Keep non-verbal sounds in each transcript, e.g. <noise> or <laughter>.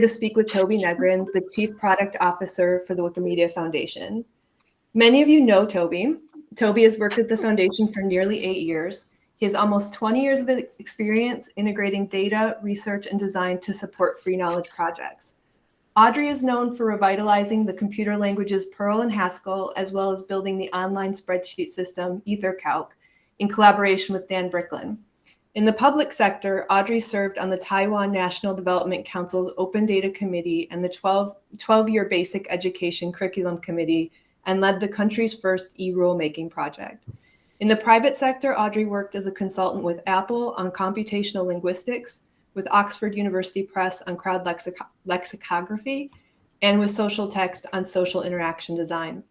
to speak with Toby Negrin, the Chief Product Officer for the Wikimedia Foundation. Many of you know Toby. Toby has worked at the Foundation for nearly eight years. He has almost 20 years of experience integrating data, research, and design to support free knowledge projects. Audrey is known for revitalizing the computer languages Perl and Haskell, as well as building the online spreadsheet system EtherCalc in collaboration with Dan Bricklin. In the public sector, Audrey served on the Taiwan National Development Council's Open Data Committee and the 12-year Basic Education Curriculum Committee and led the country's first e-rulemaking project. In the private sector, Audrey worked as a consultant with Apple on computational linguistics, with Oxford University Press on crowd lexic lexicography, and with Social Text on social interaction design.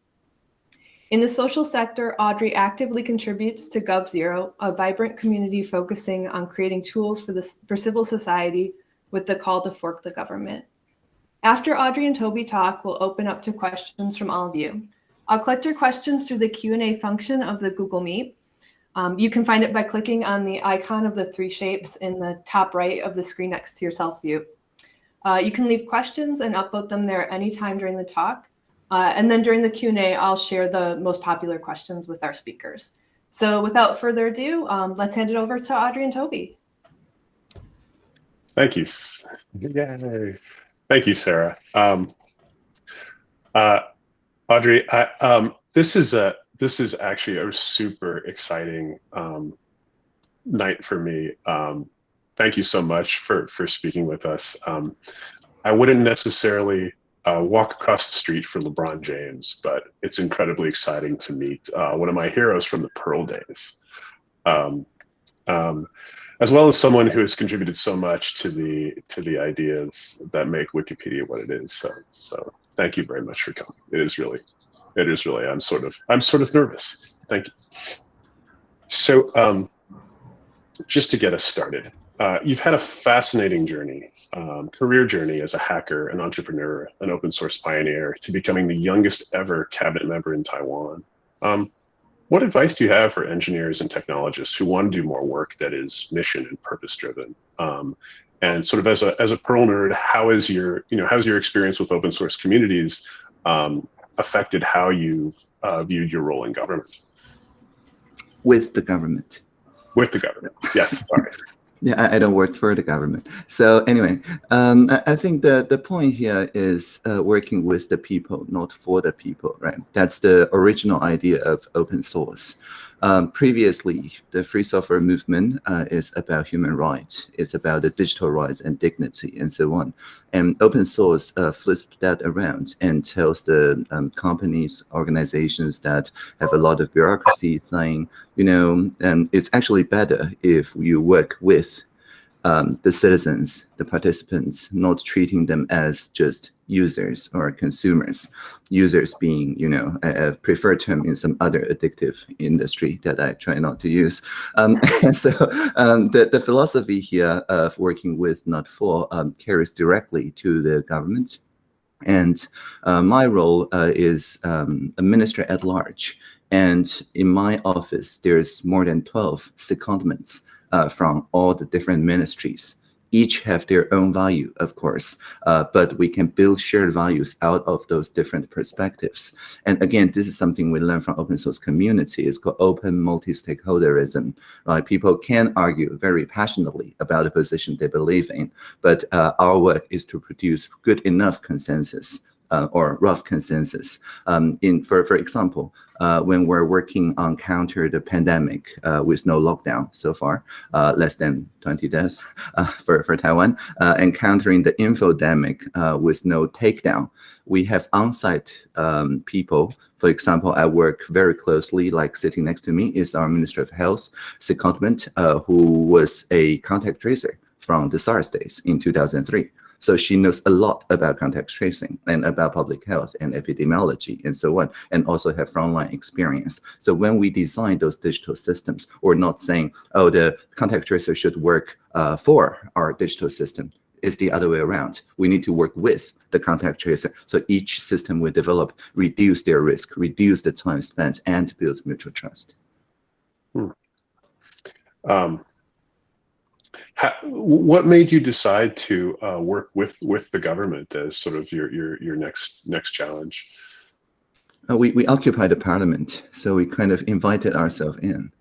In the social sector, Audrey actively contributes to GovZero, a vibrant community focusing on creating tools for, the, for civil society with the call to fork the government. After Audrey and Toby talk, we'll open up to questions from all of you. I'll collect your questions through the Q&A function of the Google Meet. Um, you can find it by clicking on the icon of the three shapes in the top right of the screen next to your self view. Uh, you can leave questions and upvote them there anytime during the talk. Uh, and then during the Q&A, I'll share the most popular questions with our speakers. So without further ado, um, let's hand it over to Audrey and Toby. Thank you. Yay. Thank you, Sarah. Um, uh, Audrey, I, um, this is a this is actually a super exciting um, night for me. Um, thank you so much for for speaking with us. Um, I wouldn't necessarily uh, walk across the street for LeBron James, but it's incredibly exciting to meet uh, one of my heroes from the Perl days, um, um, as well as someone who has contributed so much to the to the ideas that make Wikipedia what it is. So so thank you very much for coming. It is really it is really, I'm sort of, I'm sort of nervous. Thank you. So um, just to get us started, uh, you've had a fascinating journey, um, career journey as a hacker, an entrepreneur, an open source pioneer, to becoming the youngest ever cabinet member in Taiwan. Um, what advice do you have for engineers and technologists who want to do more work that is mission and purpose driven? Um, and sort of as a as a Perl nerd, how is your you know how's your experience with open source communities um, affected how you uh, viewed your role in government? With the government. With the government, yes, sorry. <laughs> yeah, I, don't work for the government. So anyway, um, I, I, think the, the point here is uh, working with the people, not for the people, right? That's the original idea of open source. Um, previously, the free software movement uh, is about human rights. It's about the digital rights and dignity and so on. And open source uh, flips that around and tells the um, companies, organizations that have a lot of bureaucracy saying, you know, um, it's actually better if you work with um, the citizens, the participants, not treating them as just users or consumers. Users being, you know, a, a preferred term in some other addictive industry that I try not to use. Um, <laughs> <laughs> so um, the, the philosophy here of working with, not for, um, carries directly to the government. And uh, my role uh, is um, a minister at large. And in my office, there's more than 12 secondments uh, from all the different ministries. Each have their own value, of course, uh, but we can build shared values out of those different perspectives. And again, this is something we learn from open source community. It's called open multi-stakeholderism. Right? People can argue very passionately about a position they believe in, but uh, our work is to produce good enough consensus uh, or rough consensus. Um, in for for example, uh, when we're working on counter the pandemic uh, with no lockdown so far, uh, less than 20 deaths <laughs> uh, for for Taiwan, uh, and countering the infodemic with no takedown, we have on-site um, people. For example, I work very closely, like sitting next to me is our Minister of Health secondment, who was a contact tracer from the SARS days in 2003. So she knows a lot about contact tracing and about public health and epidemiology and so on, and also have frontline experience. So when we design those digital systems, we're not saying, oh, the contact tracer should work uh, for our digital system. It's the other way around. We need to work with the contact tracer. So each system we develop reduce their risk, reduce the time spent, and builds mutual trust. Hmm. Um, how, what made you decide to uh, work with with the government as sort of your your your next next challenge? Uh, we we occupied the parliament, so we kind of invited ourselves in.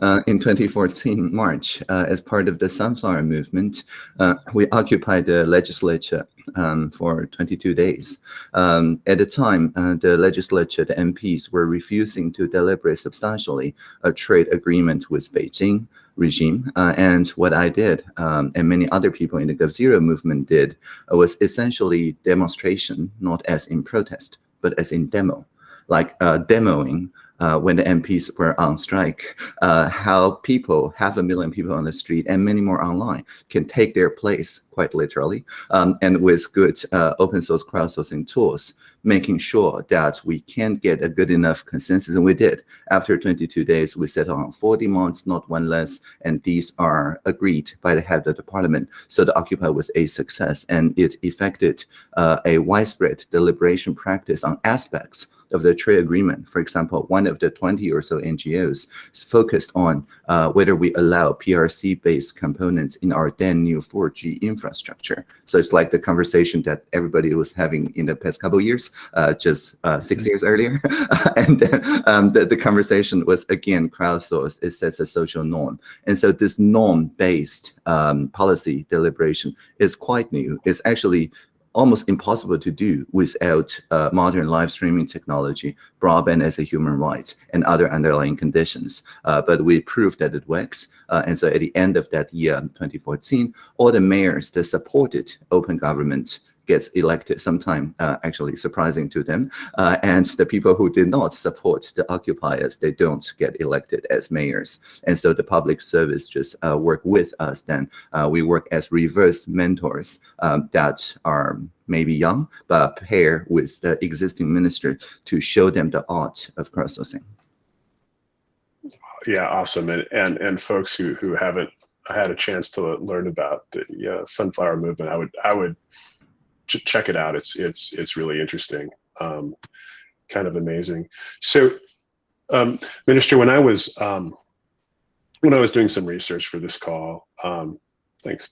Uh, in 2014 March, uh, as part of the Sunflower Movement, uh, we occupied the legislature um, for 22 days. Um, at the time, uh, the legislature, the MPs were refusing to deliberate substantially a trade agreement with Beijing regime. Uh, and what I did, um, and many other people in the GovZero movement did, was essentially demonstration, not as in protest, but as in demo, like uh, demoing uh, when the MPs were on strike, uh, how people, half a million people on the street and many more online can take their place quite literally, um, and with good uh, open source crowdsourcing tools, making sure that we can get a good enough consensus, and we did. After 22 days, we settled on 40 months, not one less, and these are agreed by the head of the parliament. So the Occupy was a success, and it effected uh, a widespread deliberation practice on aspects of the trade agreement. For example, one of the 20 or so NGOs focused on uh, whether we allow PRC-based components in our then new 4G infrastructure. So it's like the conversation that everybody was having in the past couple years, uh, just uh, 6 mm -hmm. years earlier. <laughs> and then um, the, the conversation was again crowdsourced. It sets a social norm. And so this norm-based um, policy deliberation is quite new. It's actually almost impossible to do without uh, modern live streaming technology, broadband as a human right, and other underlying conditions. Uh, but we proved that it works. Uh, and so at the end of that year, 2014, all the mayors that supported open government gets elected sometime uh, actually surprising to them. Uh, and the people who did not support the occupiers they don't get elected as mayors. And so the public service just uh, work with us then. Uh, we work as reverse mentors um, that are maybe young but pair with the existing minister to show them the art of crowdsourcing. Yeah awesome. And and and folks who who haven't had a chance to learn about the sunflower movement i would i would ch check it out. It's it's it's really interesting, um, kind of amazing. So, um, Minister, when I was um, when I was doing some research for this call, um, thanks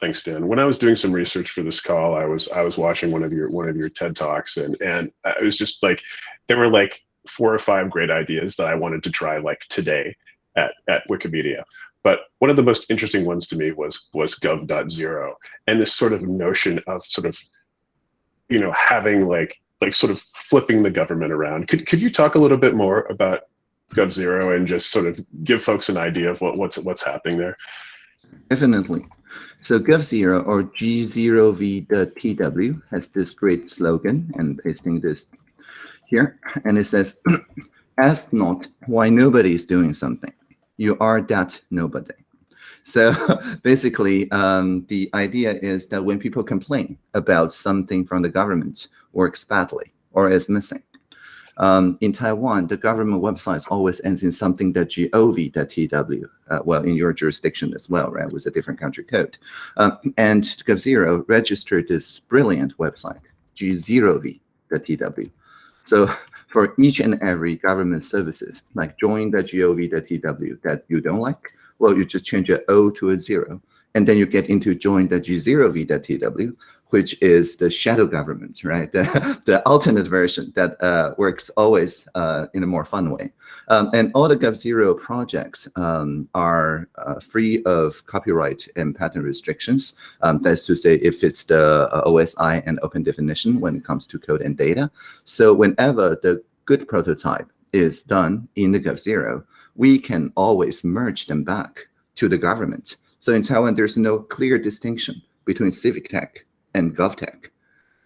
thanks Dan. When I was doing some research for this call, I was I was watching one of your one of your TED talks, and and I was just like, there were like four or five great ideas that I wanted to try like today at at Wikimedia. But one of the most interesting ones to me was was gov.zero and this sort of notion of sort of, you know, having like like sort of flipping the government around. Could could you talk a little bit more about Gov Zero and just sort of give folks an idea of what what's what's happening there? Definitely. So Gov Zero or G0V.tw has this great slogan and pasting this here. And it says, <clears throat> ask not why nobody is doing something you are that nobody. So <laughs> basically, um, the idea is that when people complain about something from the government works badly or is missing, um, in Taiwan, the government website always ends in something that gov.tw, uh, well, in your jurisdiction as well, right, with a different country code. Um, and GovZero registered this brilliant website, g0v.tw. So <laughs> for each and every government services, like join.gov.tw that you don't like, well, you just change your O to a zero. And then you get into join the G0V.TW, which is the shadow government, right? <laughs> The, the alternate version that uh, works always uh, in a more fun way. Um, and all the GovZero projects um, are uh, free of copyright and patent restrictions. Um, that's to say, if it's the uh, OSI and open definition when it comes to code and data. So whenever the good prototype is done in the GovZero, we can always merge them back to the government. So in Taiwan, there's no clear distinction between civic tech and GovTech.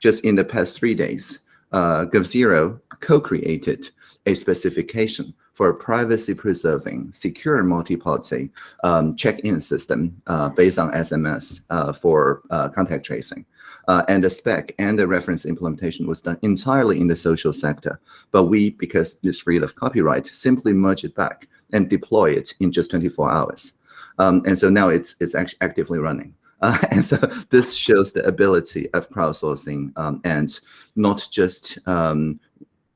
Just in the past three days, uh, GovZero co-created a specification for a privacy-preserving, secure multi-party um, check-in system uh, based on SMS uh, for uh, contact tracing. Uh, and the spec and the reference implementation was done entirely in the social sector. But we, because it's free of copyright, simply merge it back and deploy it in just 24 hours. Um, and so now it's, it's actually actively running. <laughs> Uh, and so this shows the ability of crowdsourcing um, and not just um,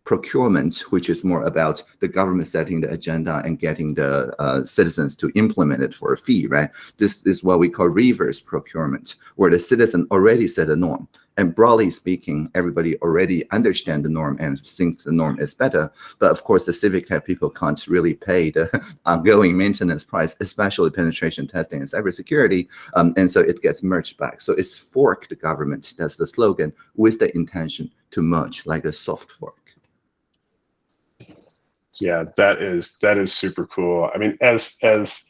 procurement, which is more about the government setting the agenda and getting the uh, citizens to implement it for a fee, right? This is what we call reverse procurement, where the citizen already set a norm. And broadly speaking, everybody already understand the norm and thinks the norm is better. But of course, the civic tech people can't really pay the <laughs> ongoing maintenance price, especially penetration testing and cybersecurity. Um, and so it gets merged back. So it's fork the government. That's the slogan with the intention to merge like a soft fork. Yeah, that is that is super cool. I mean, as as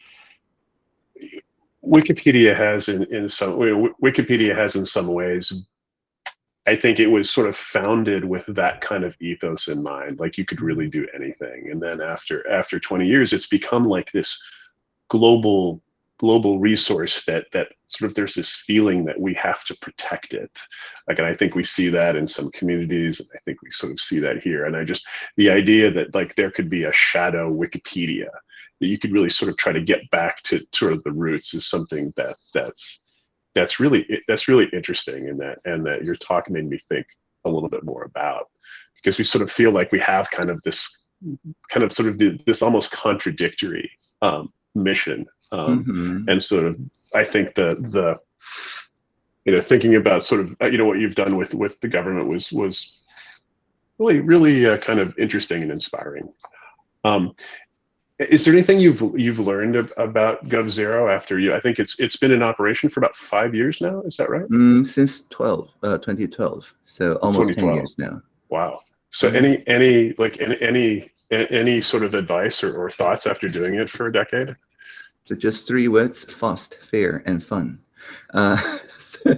Wikipedia has in in some Wikipedia has in some ways I think it was sort of founded with that kind of ethos in mind, like you could really do anything. And then after after 20 years, it's become like this global global resource that that sort of there's this feeling that we have to protect it. Like, and I think we see that in some communities, and I think we sort of see that here. And I just the idea that like there could be a shadow Wikipedia that you could really sort of try to get back to sort of the roots is something that that's that's really that's really interesting in that and that your talk made me think a little bit more about because we sort of feel like we have kind of this kind of sort of the, this almost contradictory um, mission um, mm-hmm. and sort of i think the the you know thinking about sort of uh, you know what you've done with with the government was was really really uh, kind of interesting and inspiring um, is there anything you've you've learned about GovZero after you? I think it's it's been in operation for about five years now. Is that right? Mm, since 12, uh, 2012. So almost 10 years now. Wow. So mm-hmm. any any like any any any sort of advice or, or thoughts after doing it for a decade? So just three words: fast, fair, and fun. Uh, <laughs>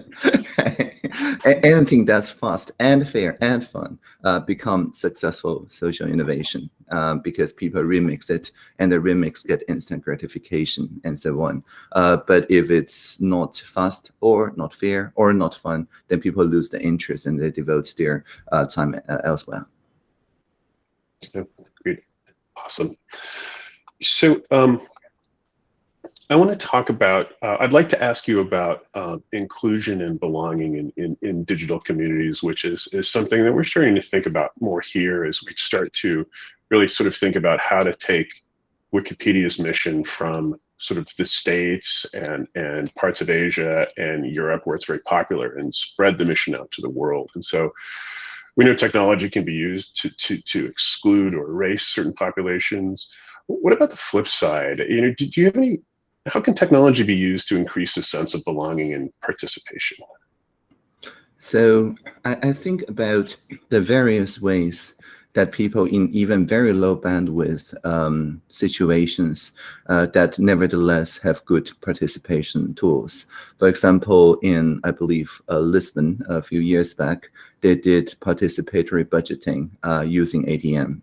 anything that's fast and fair and fun uh, become successful social innovation um, because people remix it and the remix get instant gratification and so on. Uh, but if it's not fast or not fair or not fun, then people lose the interest and they devote their uh, time uh, elsewhere. Great, awesome. So um, I want to talk about, uh, I'd like to ask you about uh, inclusion and belonging in, in, in, digital communities, which is, is something that we're starting to think about more here as we start to really sort of think about how to take Wikipedia's mission from sort of the States and, and parts of Asia and Europe where it's very popular and spread the mission out to the world. And so we know technology can be used to, to, to exclude or erase certain populations. What about the flip side? You know, do, do you have any how can technology be used to increase a sense of belonging and participation? So I, I think about the various ways that people in even very low bandwidth um, situations uh, that nevertheless have good participation tools. For example, in, I believe, uh, Lisbon a few years back, they did participatory budgeting uh, using ATM.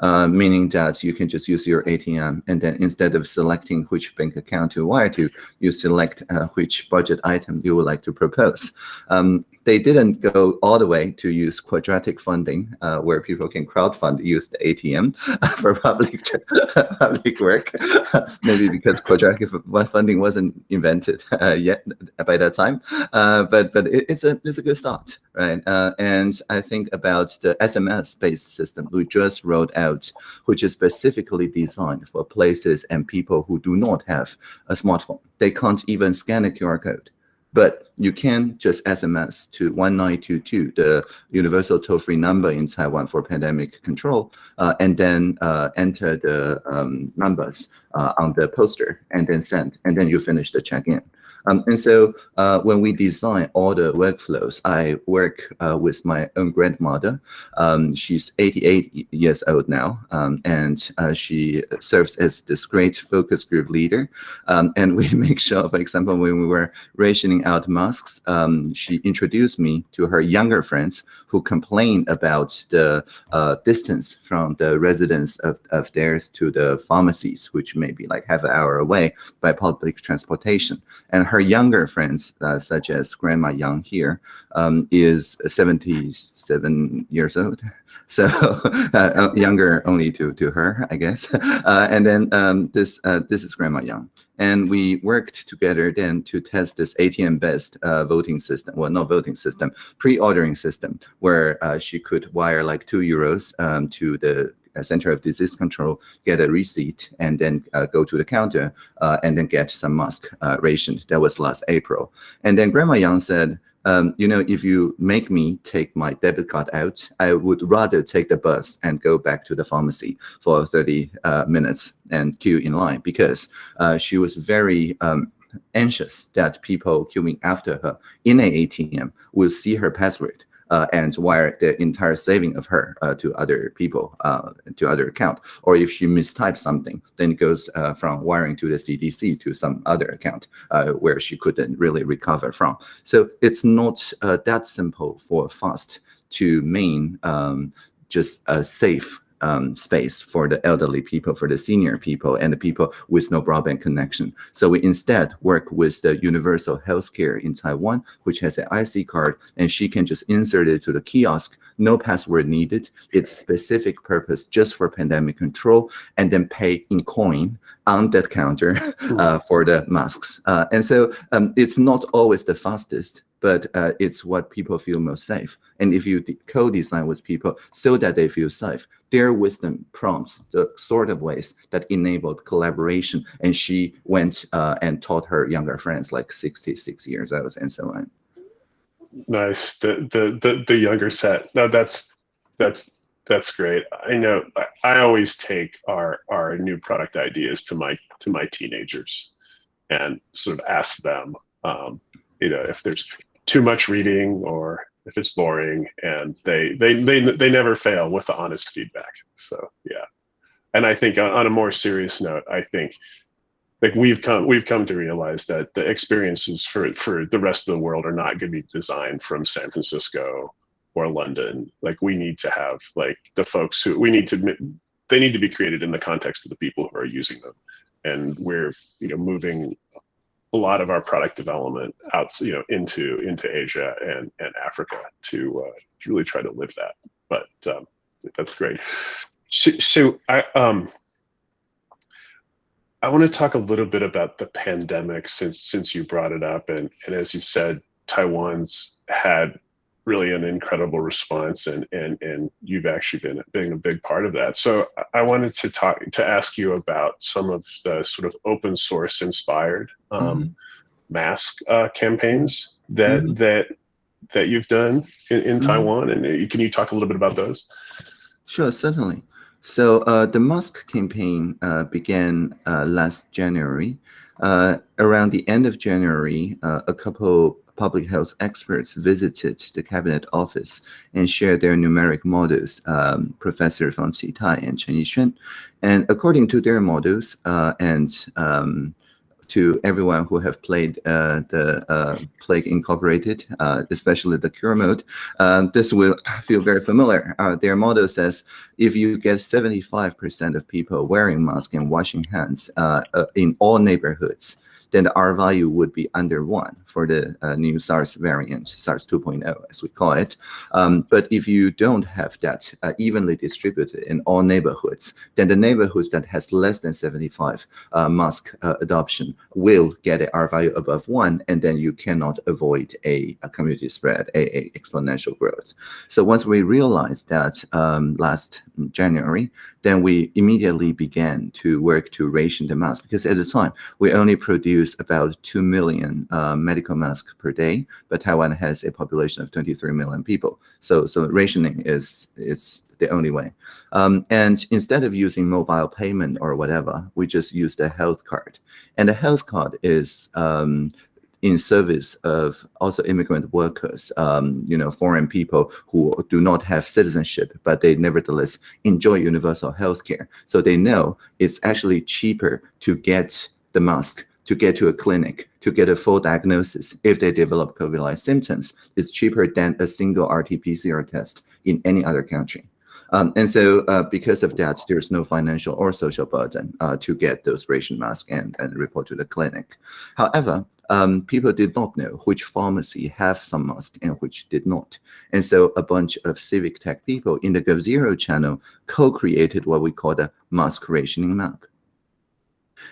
Uh, meaning that you can just use your ATM and then instead of selecting which bank account to wire to, you select uh, which budget item you would like to propose. Um, they didn't go all the way to use quadratic funding, uh, where people can crowdfund, use the ATM <laughs> for public <laughs> public work. <laughs> Maybe because quadratic funding wasn't invented uh, yet by that time, uh, but but it, it's a it's a good start, right? Uh, and I think about the SMS-based system we just rolled out, which is specifically designed for places and people who do not have a smartphone. They can't even scan a QR code but you can just SMS to 1922, the universal toll-free number in Taiwan for pandemic control, uh, and then uh, enter the um, numbers uh, on the poster and then send, and then you finish the check-in. Um, and so uh, when we design all the workflows, I work uh, with my own grandmother. Um, she's 88 years old now, um, and uh, she serves as this great focus group leader. Um, and we <laughs> make sure, for example, when we were rationing out masks, um, she introduced me to her younger friends who complained about the uh, distance from the residence of, of theirs to the pharmacies, which may be like half an hour away by public transportation. And her younger friends, uh, such as Grandma Young here, um, is 77 years old. <laughs> So <laughs> uh, uh, younger only to, to her, I guess. <laughs> Uh, and then um, this, uh, this is Grandma Young. And we worked together then to test this ATM best voting system, well, not voting system, pre-ordering system, where she could wire like two euros um, to the Center of Disease Control, get a receipt, and then uh, go to the counter uh, and then get some mask uh, rationed. That was last April. And then Grandma Young said, um, you know, if you make me take my debit card out, I would rather take the bus and go back to the pharmacy for 30 uh, minutes and queue in line because uh, she was very um, anxious that people queuing after her in an ATM will see her password uh, and wire the entire saving of her uh, to other people, uh, to other account. Or if she mistypes something, then it goes uh, from wiring to the CDC to some other account uh, where she couldn't really recover from. So it's not uh, that simple for FAST to main um, just a safe um, space for the elderly people, for the senior people, and the people with no broadband connection. So we instead work with the Universal Healthcare in Taiwan, which has an IC card, and she can just insert it to the kiosk, no password needed. It's specific purpose just for pandemic control, and then pay in coin on that counter <laughs> uh, for the masks. Uh, and so um, it's not always the fastest, but uh, it's what people feel most safe. And if you co-design with people so that they feel safe, their wisdom prompts the sort of ways that enabled collaboration. And she went uh, and taught her younger friends, like 66 years old and so on. Nice. The the the, the younger set. No, that's that's that's great. I know I, always take our our new product ideas to my to my teenagers and sort of ask them um, you know if there's too much reading or if it's boring and they they they, they never fail with the honest feedback. So yeah. And i think on, on a more serious note i think like we've come we've come to realize that the experiences for for the rest of the world are not going to be designed from san francisco or london. Like we need to have like the folks who we need to they need to be created in the context of the people who are using them. And we're you know moving a lot of our product development out, you know, into into Asia and and Africa to uh, to really try to live that. But um, that's great. So, so I um I want to talk a little bit about the pandemic since since you brought it up and and as you said, Taiwan's had really an incredible response and and and you've actually been being a big part of that so i wanted to talk to ask you about some of the sort of open source inspired um, mm -hmm. mask uh, campaigns that mm -hmm. that that you've done in, in mm -hmm. taiwan and uh, can you talk a little bit about those sure certainly so uh, the mask campaign uh, began uh, last january uh, around the end of january a couple public health experts visited the cabinet office and shared their numeric models, um, Professor Fang Qitai and Chen Yixuan. And according to their models uh, and um, to everyone who have played uh, the uh, Plague Incorporated, uh, especially the cure mode, uh, this will feel very familiar. Uh, their model says if you get 75% of people wearing masks and washing hands uh, in all neighborhoods, then the R value would be under one for the uh, new SARS variant, SARS 2.0 as we call it. Um, but if you don't have that uh, evenly distributed in all neighborhoods, then the neighborhoods that has less than 75 uh, mask uh, adoption will get a R value above one, and then you cannot avoid a, a community spread, a, a, exponential growth. So once we realized that um, last January, then we immediately began to work to ration the mask because at the time we only produced about 2 million uh, medical masks per day, but Taiwan has a population of 23 million people. So, so rationing is, is the only way. Um, and instead of using mobile payment or whatever, we just use the health card. And the health card is um, in service of also immigrant workers, um, you know, foreign people who do not have citizenship, but they nevertheless enjoy universal health care. So they know it's actually cheaper to get the mask, to get to a clinic, to get a full diagnosis if they develop COVID-like symptoms. is cheaper than a single RT-PCR test in any other country. Um, and so uh, because of that, there's no financial or social burden uh, to get those ration masks and, and report to the clinic. However, um, people did not know which pharmacy have some mask and which did not. And so a bunch of civic tech people in the GovZero channel co-created what we call the mask rationing map.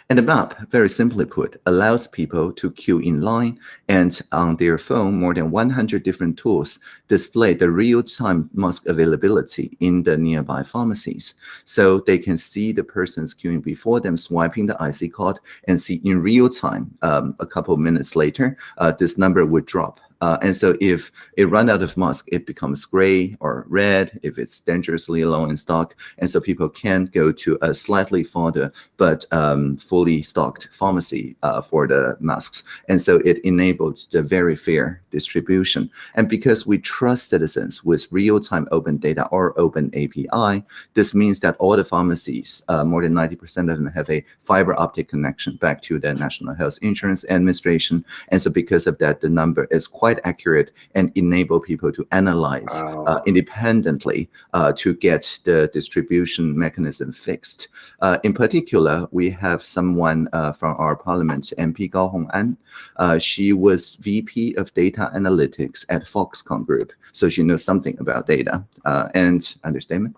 And the map, very simply put, allows people to queue in line and on their phone, more than 100 different tools display the real-time mask availability in the nearby pharmacies. So they can see the persons queuing before them swiping the IC card and see in real time, um, a couple of minutes later, uh, this number would drop uh, and so if it runs out of mask, it becomes gray or red if it's dangerously low in stock. And so people can go to a slightly farther but um, fully stocked pharmacy uh, for the masks. And so it enables the very fair distribution. And because we trust citizens with real-time open data or open API, this means that all the pharmacies, uh, more than 90% of them have a fiber optic connection back to the National Health Insurance Administration. And so because of that, the number is quite quite accurate and enable people to analyze wow. uh, independently uh, to get the distribution mechanism fixed. Uh, in particular, we have someone uh, from our parliament, MP Gao Hong'an. Uh, she was VP of Data Analytics at Foxconn Group, so she knows something about data uh, and understatement.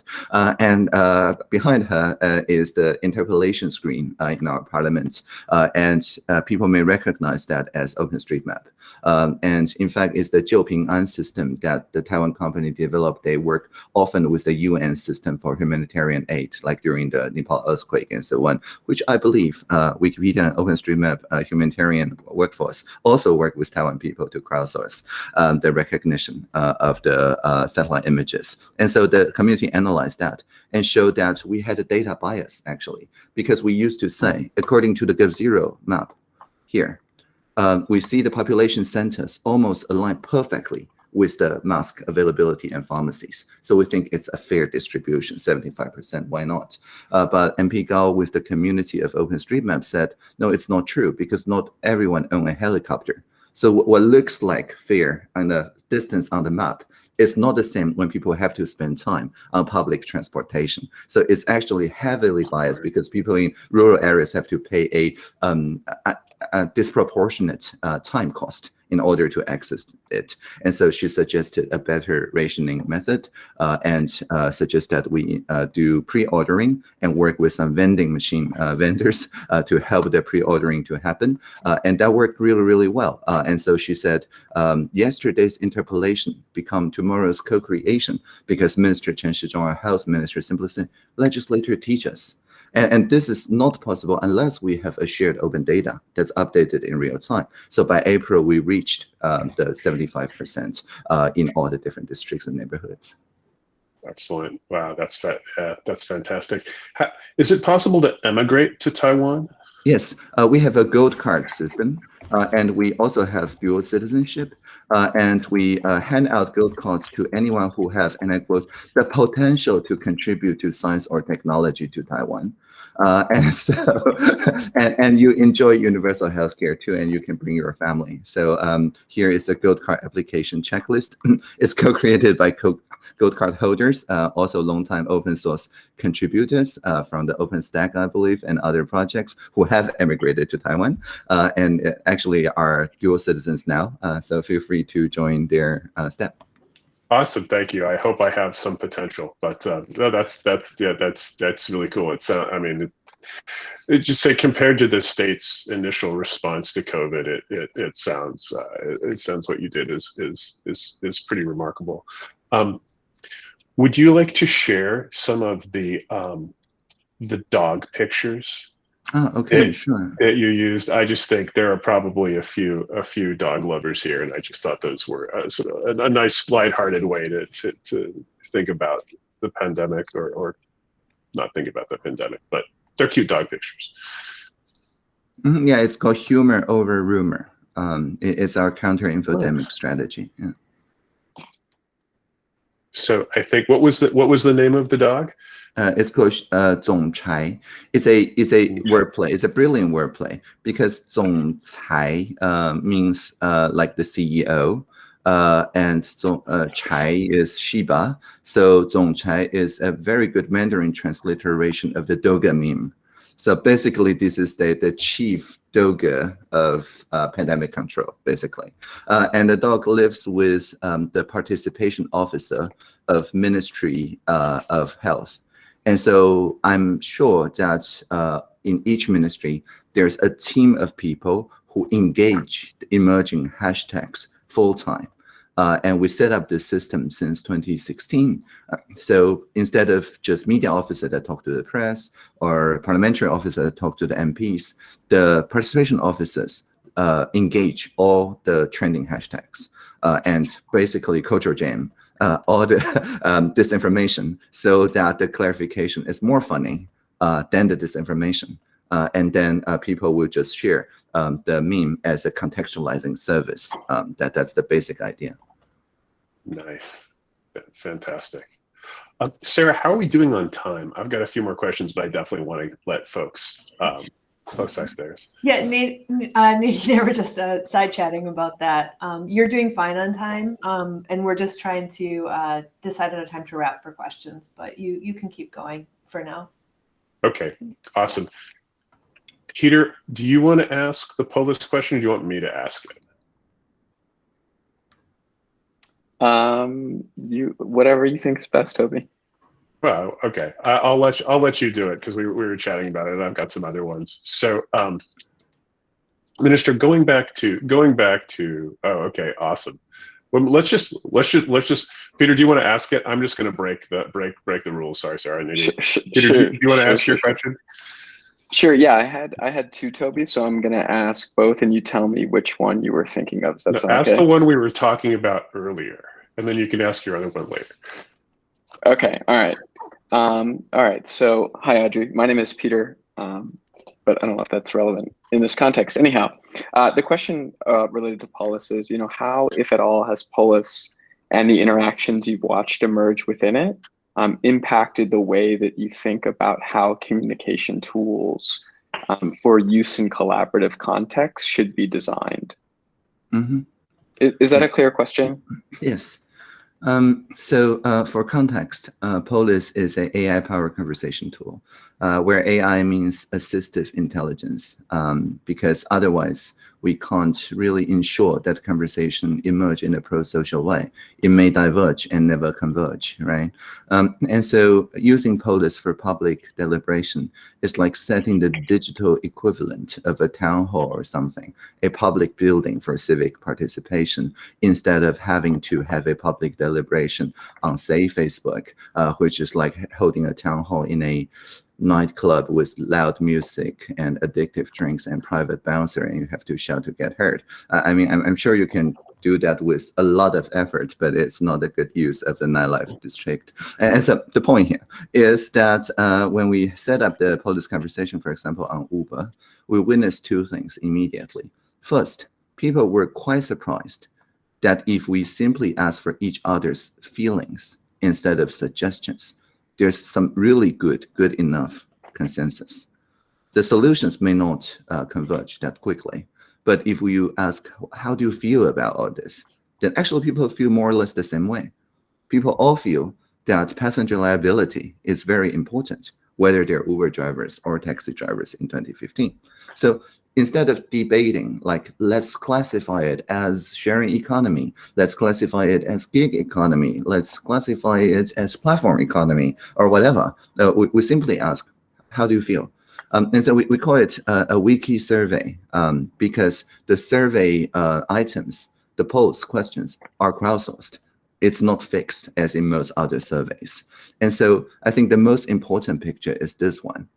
and behind her is the interpellation screen in our parliament, and people may recognize that as OpenStreetMap. Um, and in fact, is the Jiuping An system that the Taiwan company developed. They work often with the UN system for humanitarian aid, like during the Nepal earthquake and so on, which I believe uh, Wikipedia and OpenStreetMap uh, humanitarian workforce also work with Taiwan people to crowdsource um, the recognition uh, of the uh, satellite images. And so the community analyzed that and showed that we had a data bias, actually, because we used to say, according to the GovZero map here, uh, we see the population centers almost align perfectly with the mask availability and pharmacies. So we think it's a fair distribution, 75%, why not? Uh, but MP Gao with the community of OpenStreetMap said, no, it's not true because not everyone own a helicopter. So what looks like fair and the distance on the map is not the same when people have to spend time on public transportation. So it's actually heavily biased because people in rural areas have to pay a, um, a, a disproportionate uh, time cost in order to access it. And so she suggested a better rationing method uh, and uh, suggest that we uh, do pre-ordering and work with some vending machine uh, <laughs> vendors uh, to help the pre-ordering to happen. And that worked really, really well. and so she said, um, yesterday's interpellation become tomorrow's co-creation because Minister Chen Shizhong, our health minister, simply said, legislator teach us. And, and, this is not possible unless we have a shared open data that's updated in real time. So by April, we reached um, the 75% uh, in all the different districts and neighborhoods. Excellent. Wow, that's uh, that's fantastic. Is it possible to emigrate to Taiwan? Yes, uh, we have a gold card system, uh, and we also have dual citizenship, uh, and we uh, hand out gold cards to anyone who have, and I quote, the potential to contribute to science or technology to Taiwan. Uh, <laughs> and so, and, and you enjoy universal healthcare too, and you can bring your family. So um, here is the gold card application checklist. <clears throat> it's co-created by co gold card holders, uh, also long-time open source contributors uh, from the OpenStack, I believe, and other projects who have emigrated to Taiwan uh, and actually are dual citizens now. Uh, so feel free to join their uh, step. Awesome, thank you. I hope I have some potential, but uh, that's that's yeah, that's that's really cool. It's uh, I mean, it, it just say compared to the state's initial response to COVID, it it, it sounds uh, it sounds what you did is is is is pretty remarkable. Um, would you like to share some of the um, the dog pictures? Oh, okay, sure. That you used. I just think there are probably a few a few dog lovers here, and I just thought those were uh, sort of a, a nice lighthearted way to, to to think about the pandemic, or or not think about the pandemic, but they're cute dog pictures. Mm -hmm, yeah, it's called humor over rumor. Um, it, it's our counter infodemic nice. strategy. Yeah. So I think what was the what was the name of the dog? Uh, it's called uh, 总裁. It's a it's a wordplay. It's a brilliant wordplay because 总裁 uh, means uh, like the CEO, uh, and 总 uh, is Shiba. So 总裁 is a very good Mandarin transliteration of the Doge meme. So basically, this is the, the chief doga of uh, pandemic control, basically. Uh, and the dog lives with um, the participation officer of Ministry uh, of Health. And so I'm sure that uh, in each ministry, there's a team of people who engage the emerging hashtags full time. Uh, and we set up this system since 2016. Uh, so instead of just media officer that talk to the press or parliamentary officer that talk to the MPs, the participation officers uh, engage all the trending hashtags uh, and basically culture jam uh, all the <laughs> um, disinformation so that the clarification is more funny uh, than the disinformation. and then people will just share um, the meme as a contextualizing service. Um, that, that's the basic idea. Nice. Fantastic. Uh, Sarah, how are we doing on time? I've got a few more questions, but I definitely want to let folks folks ask theirs. Yeah, Nate, uh, Nate and I were just uh, side chatting about that. Um, you're doing fine on time, um, and we're just trying to uh, decide on a time to wrap for questions. But you you can keep going for now. Okay, awesome. Peter, do you want to ask the Polis question, or do you want me to ask it? Um, you whatever you think's best, Toby. Well, okay, I, will let you, I'll let you do it because we, we were chatting about it. and I've got some other ones. So, um, Minister, going back to going back to oh, okay, awesome. Well, let's just let's just let's just Peter. Do you want to ask it? I'm just going to break the break break the rules. Sorry, sorry. Peter, sure, do, you, do you want to sure, ask your question? Sure. Yeah, I had I had two Toby, so I'm gonna ask both, and you tell me which one you were thinking of. Does that No, ask the one we were talking about earlier, and then you can ask your other one later. Okay. All right. Um, all right. So, hi, Audrey. My name is Peter, um, but I don't know if that's relevant in this context. Anyhow, uh, the question uh, related to Polis is, you know, how, if at all, has Polis and the interactions you've watched emerge within it um, impacted the way that you think about how communication tools um, for use in collaborative contexts should be designed? Mhm. Is, is that a clear question? Yes. Um, so uh, for context, uh, Polis is an AI-powered conversation tool, uh, where AI means assistive intelligence, um, because otherwise we can't really ensure that conversation emerge in a pro-social way. It may diverge and never converge, right? Um, and so using Polis for public deliberation is like setting the digital equivalent of a town hall or something, a public building for civic participation, instead of having to have a public deliberation on, say, Facebook, uh, which is like holding a town hall in a nightclub with loud music and addictive drinks and private bouncer, and you have to shout to get heard. Uh, I mean, I'm, I'm sure you can do that with a lot of effort, but it's not a good use of the nightlife district. And, so the point here is that uh, when we set up the Polis conversation, for example, on Uber, we witnessed two things immediately. First, people were quite surprised that if we simply ask for each other's feelings instead of suggestions, there's some really good, good enough consensus. The solutions may not uh, converge that quickly, but if you ask, how do you feel about all this? Then actually people feel more or less the same way. People all feel that passenger liability is very important, whether they're Uber drivers or taxi drivers in 2015. So instead of debating, like, let's classify it as sharing economy, let's classify it as gig economy, let's classify it as platform economy or whatever, uh, we, we simply ask, how do you feel? Um, and so we, we call it uh, a wiki survey um, because the survey uh, items, the polls questions are crowdsourced. It's not fixed as in most other surveys. And so I think the most important picture is this one.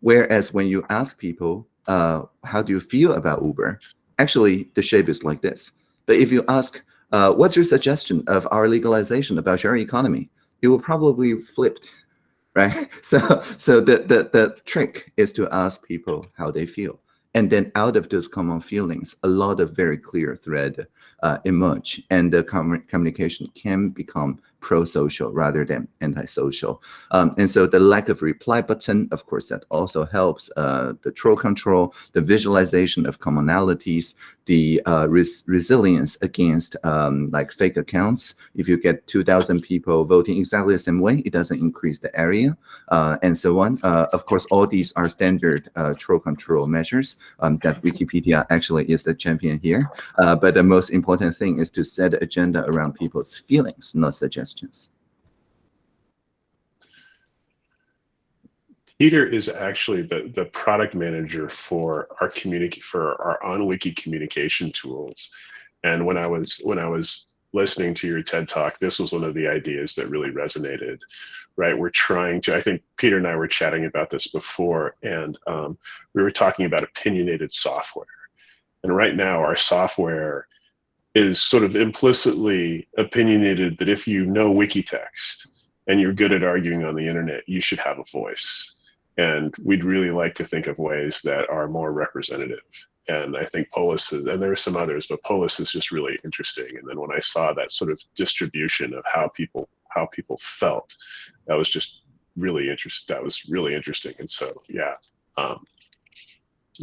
Whereas when you ask people, uh, how do you feel about Uber? Actually, the shape is like this. But if you ask, uh, what's your suggestion of our legalization about sharing economy? It will probably flip, <laughs> right? <laughs> So, so the, the, the trick is to ask people how they feel. And then out of those common feelings, a lot of very clear thread uh, emerge. And the com communication can become pro-social rather than anti-social. Um, and so the lack of reply button, of course, that also helps uh, the troll control, the visualization of commonalities, the uh, res resilience against um, like fake accounts. If you get 2,000 people voting exactly the same way, it doesn't increase the area uh, and so on. Uh, of course, all these are standard uh, troll control measures um, that Wikipedia actually is the champion here. Uh, but the most important thing is to set agenda around people's feelings, not suggestions questions. Peter is actually the, the product manager for our community for our on wiki communication tools. And when I was when I was listening to your TED talk, this was one of the ideas that really resonated. Right, we're trying to. I think Peter and I were chatting about this before, and um, we were talking about opinionated software. And right now, our software is sort of implicitly opinionated that if you know Wikitext and you're good at arguing on the internet, you should have a voice. And we'd really like to think of ways that are more representative. And I think Polis is, and there are some others, but Polis is just really interesting. And then when I saw that sort of distribution of how people how people felt, that was just really interesting. That was really interesting. And so, yeah, um,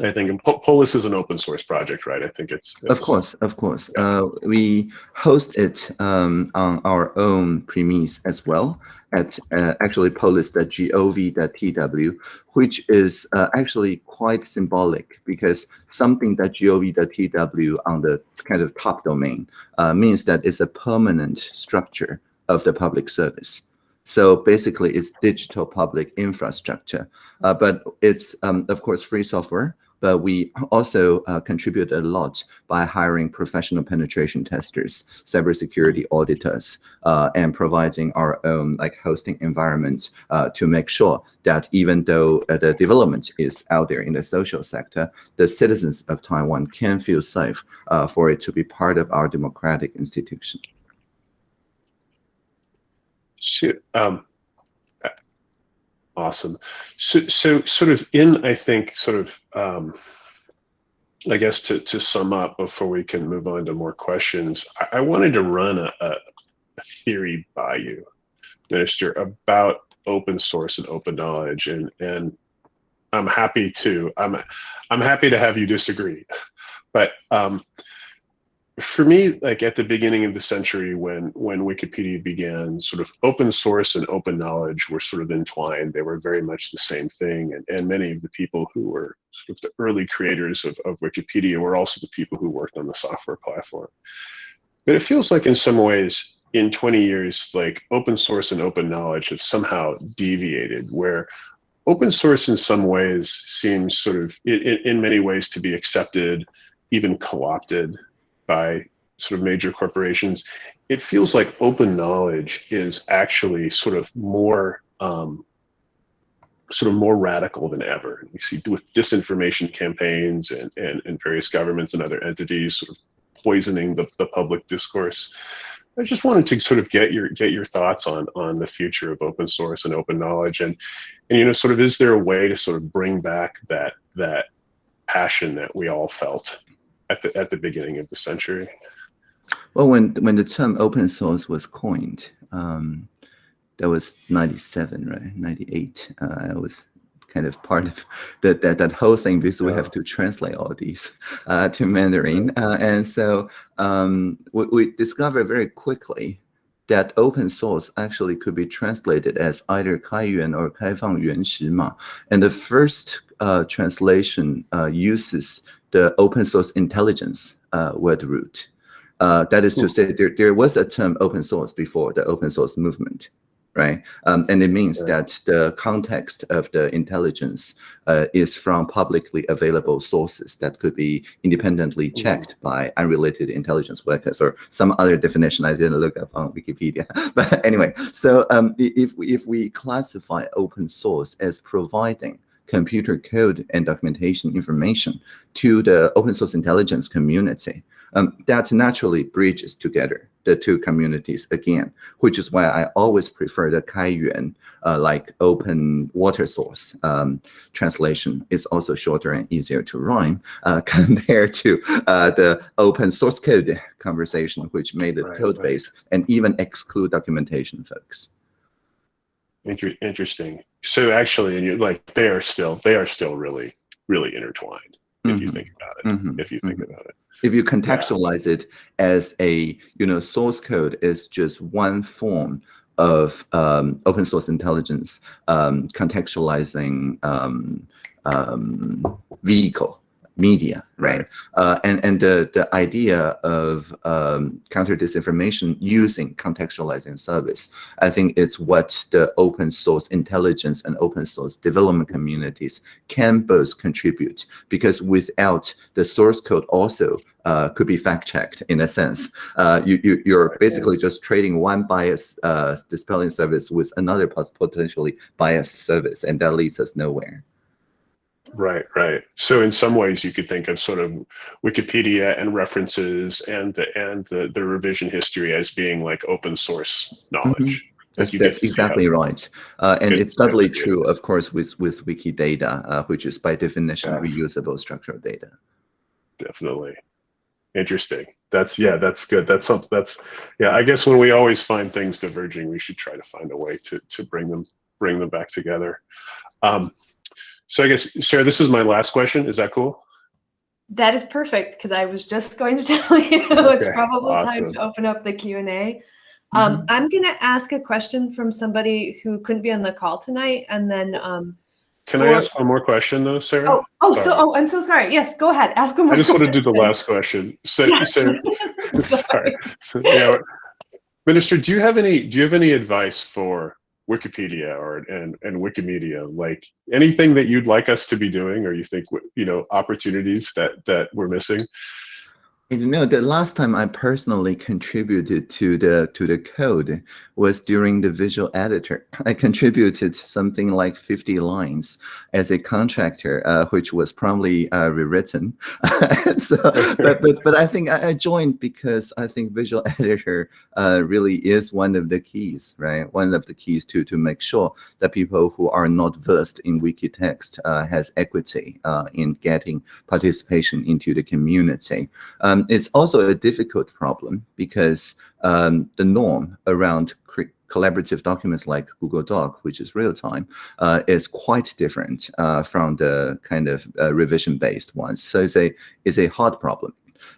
I think Polis is an open source project, right? I think it's, it's of course, of course. Yeah. Uh, we host it um, on our own premise as well at uh, actually polis.gov.tw, which is uh, actually quite symbolic because something that gov.tw on the kind of top domain uh, means that it's a permanent structure of the public service. So basically, it's digital public infrastructure, uh, but it's um, of course free software. But we also uh, contribute a lot by hiring professional penetration testers, cybersecurity auditors, uh, and providing our own like hosting environments uh, to make sure that even though uh, the development is out there in the social sector, the citizens of Taiwan can feel safe uh, for it to be part of our democratic institution. So, um, awesome. So, so sort of in, I think, sort of, um, I guess to, to sum up before we can move on to more questions, I, I wanted to run a, a, theory by you, Minister, about open source and open knowledge. And, and I'm happy to, I'm, I'm happy to have you disagree. <laughs> But um, for me, like at the beginning of the century, when when Wikipedia began, sort of open source and open knowledge were sort of entwined. They were very much the same thing, and and many of the people who were sort of the early creators of, of Wikipedia were also the people who worked on the software platform. But it feels like in some ways, in 20 years, like open source and open knowledge have somehow deviated, where open source in some ways seems sort of in, in many ways to be accepted, even co-opted by sort of major corporations, it feels like open knowledge is actually sort of more um, sort of more radical than ever. We see with disinformation campaigns and, and, and various governments and other entities sort of poisoning the, the public discourse. I just wanted to sort of get your get your thoughts on on the future of open source and open knowledge and and you know sort of is there a way to sort of bring back that that passion that we all felt at the at the beginning of the century. Well, when when the term open source was coined, um, that was ninety seven, right? Ninety eight. Uh, I was kind of part of that that, that whole thing because we have to translate all these uh, to Mandarin, uh, and so um, we, we discovered very quickly that open source actually could be translated as either Kaiyuan or Kaifang Yuanshi Ma. And the first uh, translation uh, uses the open source intelligence uh, word root. Uh, that is to say, there, there was a term open source before the open source movement, right? Um, and it means that the context of the intelligence uh, is from publicly available sources that could be independently mm-hmm. checked by unrelated intelligence workers or some other definition I didn't look up on Wikipedia. <laughs> but anyway, so um, if, if we classify open source as providing computer code and documentation information to the open source intelligence community. Um, that naturally bridges together the two communities again, which is why I always prefer the Kaiyuan, uh, like open water source um, translation is also shorter and easier to rhyme uh, <laughs> compared to uh, the open source code conversation, which made it Right, code based and even exclude documentation folks. Inter- interesting. So actually, and you're like they are still they are still really really intertwined if you Mhm. think about it. Mhm, If you think mhm. about it. if you contextualize it as a you know source code is just one form of um, open source intelligence um, contextualizing um, um, vehicle media right uh, and and the the idea of um, counter disinformation using contextualizing service i think it's what the open source intelligence and open source development communities can both contribute because without the source code also uh, could be fact checked in a sense. Uh, you, you, you're basically just trading one bias uh, dispelling service with another potentially biased service, and that leads us nowhere. Right, right. So in some ways, you could think of sort of Wikipedia and references and the and the, the revision history as being like open source knowledge. That's, you get that's see exactly right. Uh, and Good it's doubly true, of course, with, with Wikidata, uh, which is by definition Yes. reusable structured data. Definitely. Interesting. That's yeah, that's good. That's something that's yeah, I guess when we always find things diverging, we should try to find a way to to bring them bring them back together. Um, so I guess Sarah, this is my last question. Is that cool? That is perfect because I was just going to <laughs> tell you it's Okay, probably time to open up the Q and A. Um, I'm going to ask a question from somebody who couldn't be on the call tonight, and then um, Can I ask one more question though, Sarah? oh, oh, so oh, I'm so sorry. Yes, go ahead. Ask one more. I just want to do the last question. So, Yes. so <laughs> <laughs> sorry. So, yeah, Minister, do you have any do you have any advice for Wikipedia or and and Wikimedia? Like anything that you'd like us to be doing, or you think you know opportunities that that we're missing? You know, the last time I personally contributed to the to the code was during the visual editor. <laughs> I contributed something like 50 lines as a contractor, uh, which was probably uh, rewritten. <laughs> so, but, but but I think I, joined because I think visual <laughs> editor uh, really is one of the keys, right? One of the keys to to make sure that people who are not versed in wiki text uh, has equity uh, in getting participation into the community. Um, it's also a difficult problem because um, the norm around collaborative documents like Google Doc, which is real time, uh, is quite different uh, from the kind of uh, revision based ones. So it's a it's a hard problem.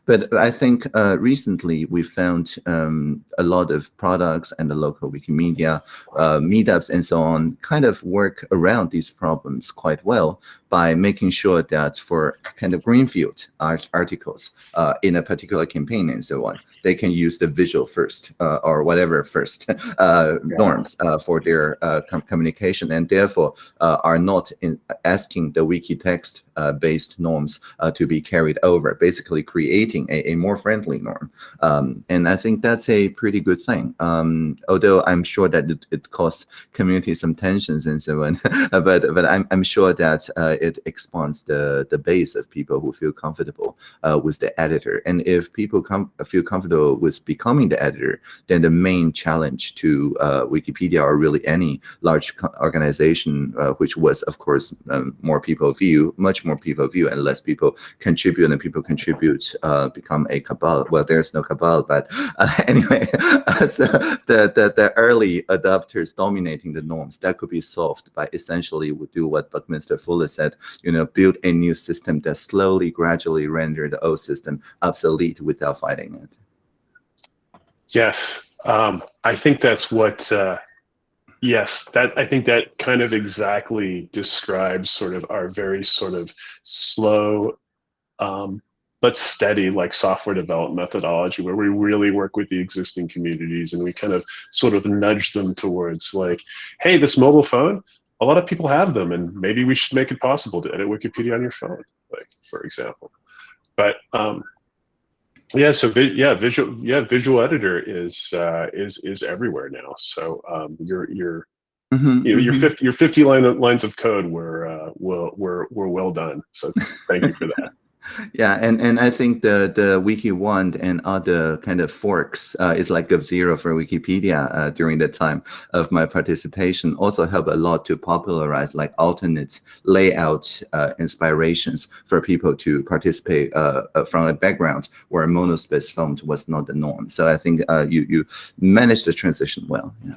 But I think uh, recently we found um, a lot of products and the local Wikimedia uh, meetups and so on kind of work around these problems quite well by making sure that for kind of greenfield art articles uh, in a particular campaign and so on, they can use the visual first uh, or whatever first <laughs> uh, norms uh, for their uh, com- communication and therefore uh, are not in asking the wiki text uh, based norms uh, to be carried over, basically creating a, a more friendly norm. Um, and I think that's a pretty good thing. Um, although I'm sure that it, it costs community some tensions and so on, <laughs> but but I'm, I'm sure that uh, it expands the the base of people who feel comfortable uh, with the editor. And if people com- feel comfortable with becoming the editor, then the main challenge to uh, Wikipedia or really any large organization, uh, which was of course um, more people view, much more people view, and less people contribute, and people contribute uh, become a cabal. Well, there's no cabal, but uh, <laughs> anyway, <laughs> so the, the the early adopters dominating the norms that could be solved by essentially do what Buckminster Fuller said, you know, build a new system that slowly, gradually render the old system obsolete without fighting it. Yes, um, I think that's what. Uh, yes, that I think that kind of exactly describes sort of our very sort of slow, um, but steady like software development methodology, where we really work with the existing communities and we kind of sort of nudge them towards like, hey, this mobile phone, a lot of people have them, and maybe we should make it possible to edit Wikipedia on your phone, like for example. But um, yeah, so vi- yeah, visual yeah, visual editor is uh, is is everywhere now. So um, your your Mhm, you know, your mhm. fifty your fifty line of, lines of code were uh, were were were well done. So thank you for that. Yeah, and, and I think the the WikiWand and other kind of forks uh, is like GovZero for Wikipedia uh, during the time of my participation also help a lot to popularize like alternate layout uh, inspirations for people to participate uh, uh, from a background where monospace font was not the norm. So I think uh, you you managed the transition well. Yeah.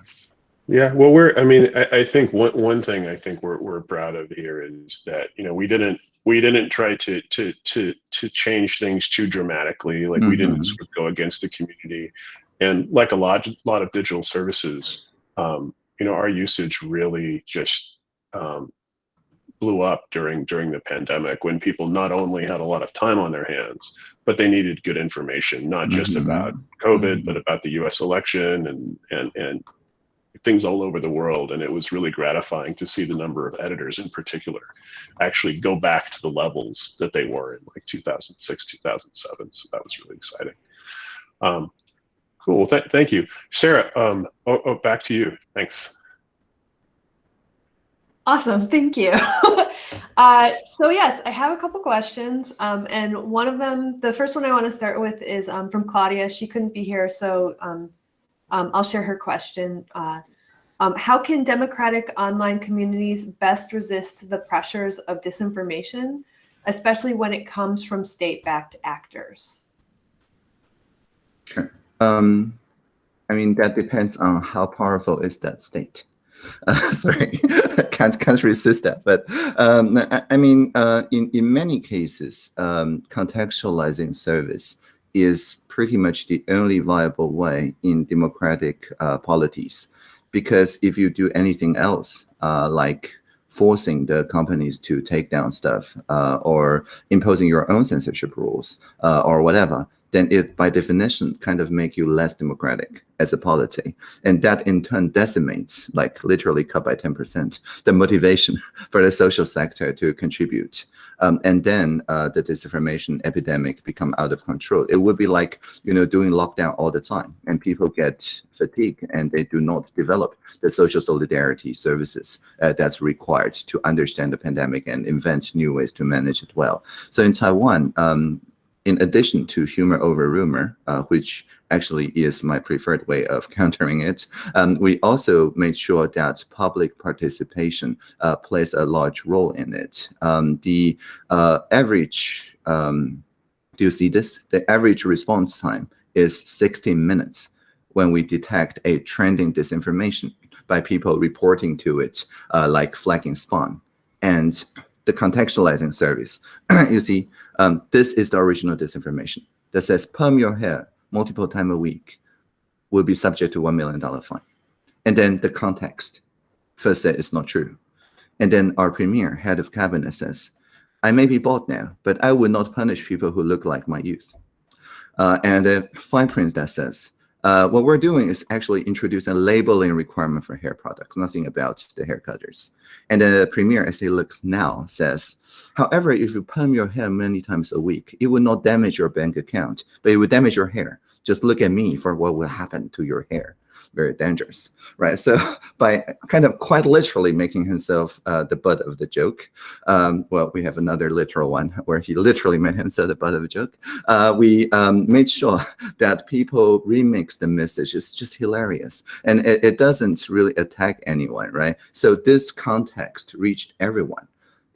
Yeah, well, we're. I mean, I, I think one one thing I think we're we're proud of here is that you know we didn't we didn't try to to to to change things too dramatically. Like we didn't Mhm. sort of go against the community, and like a lot lot of digital services, um, you know, our usage really just um, blew up during during the pandemic when people not only had a lot of time on their hands, but they needed good information, not just Mhm. about COVID, Mhm. but about the U.S. election and and and things all over the world. And it was really gratifying to see the number of editors in particular actually go back to the levels that they were in like 2006, 2007. So that was really exciting. Um, cool. Th- thank you. Sarah, um, oh, oh, back to you. Thanks. Awesome, thank you. <laughs> uh, so yes, I have a couple questions, um, and one of them, the first one I want to start with is um, from Claudia. She couldn't be here, so um, um, I'll share her question. Uh, um, how can democratic online communities best resist the pressures of disinformation, especially when it comes from state-backed actors? Sure. Um, I mean, that depends on how powerful is that state. Uh, <laughs> sorry, <laughs> can't can't resist that. But um, I, I mean, uh, in in many cases, um, contextualizing service is pretty much the only viable way in democratic uh, polities. Because if you do anything else, uh, like forcing the companies to take down stuff uh, or imposing your own censorship rules uh, or whatever, then it by definition kind of make you less democratic as a polity. And that in turn decimates, like literally cut by 10%, the motivation <laughs> for the social sector to contribute. Um, and then uh, the disinformation epidemic become out of control. It would be like, you know, doing lockdown all the time and people get fatigue and they do not develop the social solidarity services uh, that's required to understand the pandemic and invent new ways to manage it well. So in Taiwan, um, in addition to humor over rumor, uh, which actually is my preferred way of <laughs> countering it, um, we also made sure that public participation uh, plays a large role in it. Um, the uh, average, um, do you see this? The average response time is 16 minutes when we detect a trending disinformation by people reporting to it, uh, like flagging spam. And the contextualizing service, <clears throat> you see, um, this is the original disinformation that says perm your hair multiple times a week will be subject to $1 million fine. And then the context first said it's not true. And then our premier, head of cabinet says, I may be bald now, but I will not punish people who look like my youth. Uh, and a fine print that says, uh, what we're doing is actually introducing a labeling requirement for hair products, nothing about the hair cutters. And the premier, as he looks now, says, however, if you perm your hair many times a week, it will not damage your bank account, but it will damage your hair. Just look at me for what will happen to your hair. Very dangerous, right? So <laughs> by kind of quite literally making himself uh, the butt of the joke, um, well, we have another literal one where he literally made himself the butt of a joke. Uh, we um, made sure <laughs> that people remix the message. It's just hilarious. And it, it doesn't really attack anyone, right? So this context reached everyone.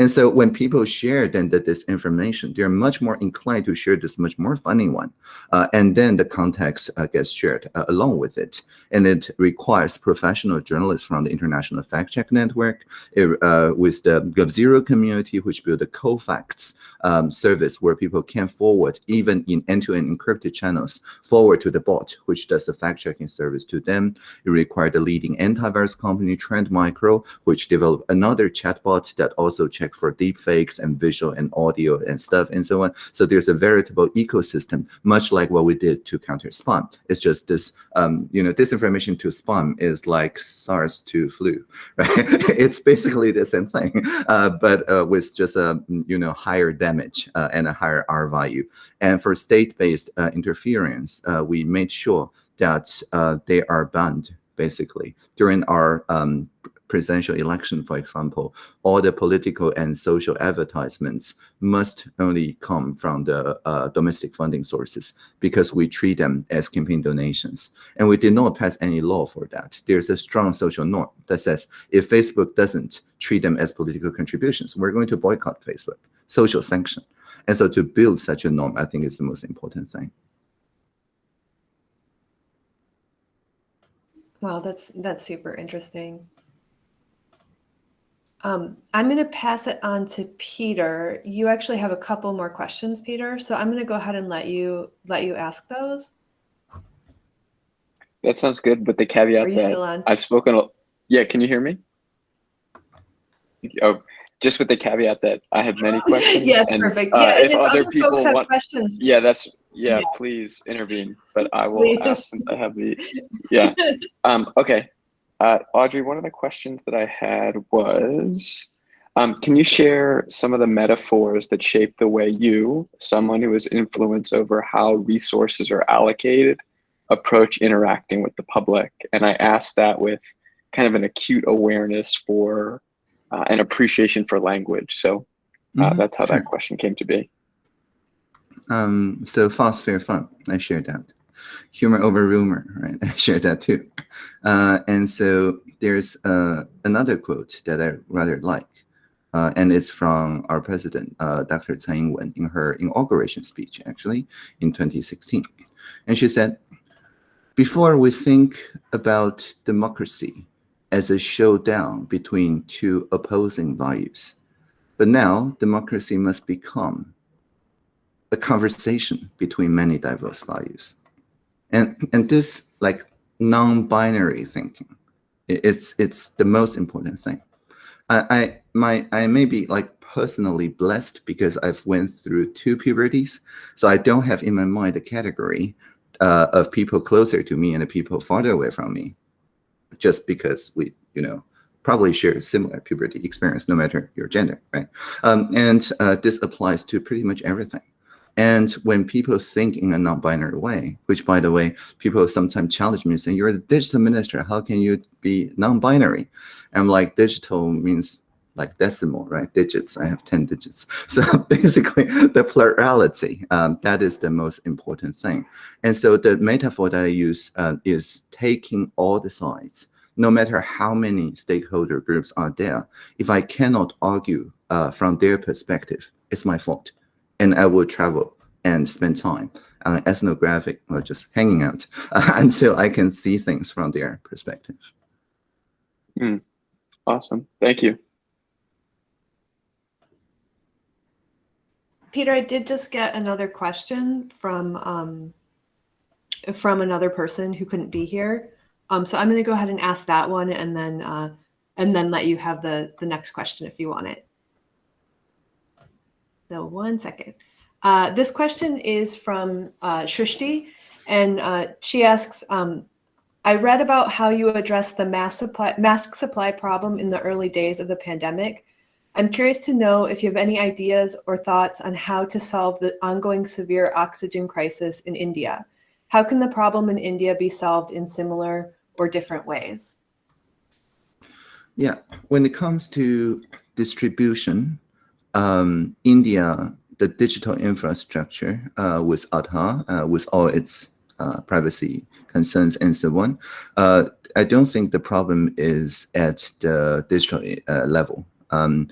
And so when people share then the disinformation, they're much more inclined to share this much more funny one. Uh, and then the context uh, gets shared uh, along with it. And it requires professional journalists from the International Fact Check Network it, uh, with the GovZero community, which built a CoFacts um, service where people can forward, even in end-to-end encrypted channels, forward to the bot, which does the fact-checking service to them. It required the leading antivirus company, Trend Micro, which developed another chatbot that also checked for deepfakes and visual and audio and stuff and so on. So there's a veritable ecosystem, much like what we did to counter spam. It's just this, um, you know, disinformation to spam is like SARS to flu, <laughs> right? <laughs> it's basically the same thing, <laughs> uh, but uh, with just a, you know, higher damage uh, and a higher R value. And for state-based uh, interference, uh, we made sure that uh, they are banned basically during our um, presidential election, for example, all the political and social advertisements must only come from the uh, domestic funding sources because we treat them as campaign donations. And we did not pass any law for that. There's a strong social norm that says if Facebook doesn't treat them as political contributions, we're going to boycott Facebook, social sanction. And so to build such a norm, I think is the most important thing. Wow, that's that's super interesting. Um, I'm going to pass it on to Peter. You actually have a couple more questions, Peter. So I'm going to go ahead and let you let you ask those. That sounds good, but the caveat Are you that still on? I've spoken. a- Yeah, can you hear me? Oh, just with the caveat that I have many <laughs> questions. yes, and, perfect. uh, yeah, if if other other people want, questions, yeah, that's yeah, Yeah. Please intervene, but I will ask since I have the yeah. <laughs> Um, okay, uh, Audrey, one of the questions that I had was, um, can you share some of the metaphors that shape the way you, someone who has influence over how resources are allocated, approach interacting with the public? And I asked that with kind of an acute awareness for uh, an appreciation for language. So uh, Mhm, that's how sure. that question came to be. Um, so fast, fair, fun. I shared that. Humor over rumor, right? <laughs> I shared that too. Uh, and so there's uh, another quote that I rather like, uh, and it's from our president, uh, Dr. Tsai Ing-wen, in her inauguration speech, actually, in 2016. And she said, before we think about democracy as a showdown between two opposing values, but now democracy must become a conversation between many diverse values. And, and this like non-binary thinking, it's, it's the most important thing. I, I, my, I may be like personally blessed because I've went through two puberties. So I don't have in my mind a category uh, of people closer to me and the people farther away from me, just because we, you know, probably share a similar puberty experience, no matter your gender, right? Um, and uh, this applies to pretty much everything. And when people think in a non-binary way, which by the way, people sometimes challenge me saying, you're the digital minister, how can you be non-binary? I'm like, digital means like decimal, right? Digits, I have 10 digits. <laughs> So basically the plurality, um, that is the most important thing. And so the metaphor that I use uh, is taking all the sides, no matter how many stakeholder groups are there. If I cannot argue uh, from their perspective, it's my fault and I will travel and spend time uh, ethnographic or just hanging out uh, <laughs> until I can see things from their perspective. Awesome. Thank you. Peter, I did just get another question from um, from another person who couldn't be here. Um, so I'm going to go ahead and ask that one, and then uh, and then let you have the the next question if you want it. So one second. Uh, this question is from uh, Shrishti, and uh, she asks, um, I read about how you addressed the mass supply, mask supply problem in the early days of the pandemic. I'm curious to know if you have any ideas or thoughts on how to solve the ongoing severe oxygen crisis in India. How can the problem in India be solved in similar or different ways? Yeah, when it comes to distribution, um, India, the digital infrastructure uh, with Aadhaar, uh, with all its uh, privacy concerns and so on, uh, I don't think the problem is at the digital uh, level. Um,